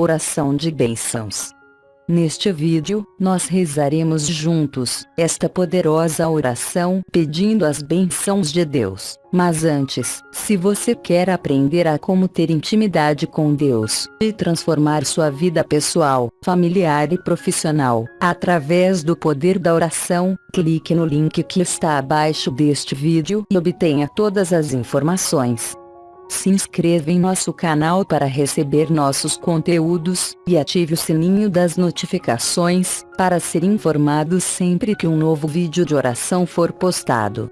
Oração de bênçãos. Neste vídeo, nós rezaremos juntos esta poderosa oração pedindo as bênçãos de Deus. Mas antes, se você quer aprender a como ter intimidade com Deus e transformar sua vida pessoal, familiar e profissional através do poder da oração, clique no link que está abaixo deste vídeo e obtenha todas as informações. Se inscreva em nosso canal para receber nossos conteúdos, e ative o sininho das notificações, para ser informado sempre que um novo vídeo de oração for postado.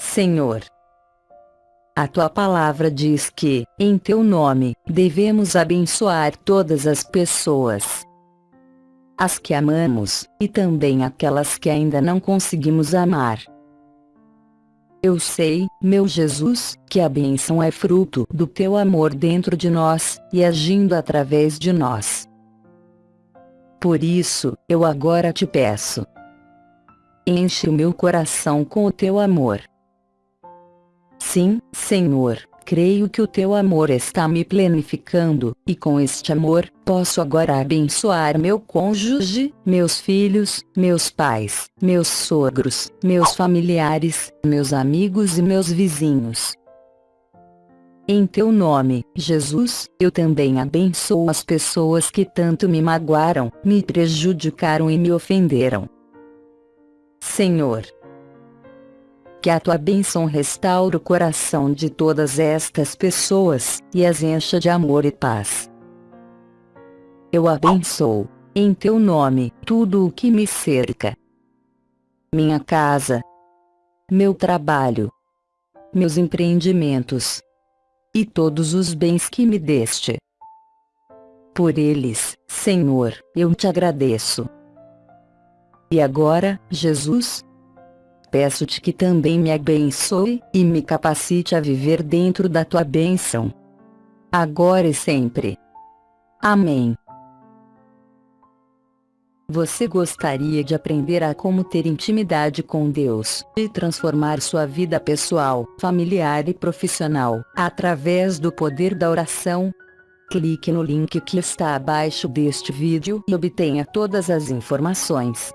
Senhor, a tua palavra diz que, em teu nome, devemos abençoar todas as pessoas as que amamos, e também aquelas que ainda não conseguimos amar. Eu sei, meu Jesus, que a bênção é fruto do teu amor dentro de nós, e agindo através de nós. Por isso, eu agora te peço. Enche o meu coração com o teu amor. Sim, Senhor, creio que o teu amor está me planificando, e com este amor, posso agora abençoar meu cônjuge, meus filhos, meus pais, meus sogros, meus familiares, meus amigos e meus vizinhos. Em teu nome, Jesus, eu também abençoo as pessoas que tanto me magoaram, me prejudicaram e me ofenderam. Senhor, que a tua bênção restaure o coração de todas estas pessoas, e as encha de amor e paz. Eu abençoo, em teu nome, tudo o que me cerca. Minha casa, meu trabalho, meus empreendimentos, e todos os bens que me deste. Por eles, Senhor, eu te agradeço. E agora, Jesus, peço-te que também me abençoe, e me capacite a viver dentro da tua bênção. Agora e sempre. Amém. Você gostaria de aprender a como ter intimidade com Deus e transformar sua vida pessoal, familiar e profissional através do poder da oração? Clique no link que está abaixo deste vídeo e obtenha todas as informações.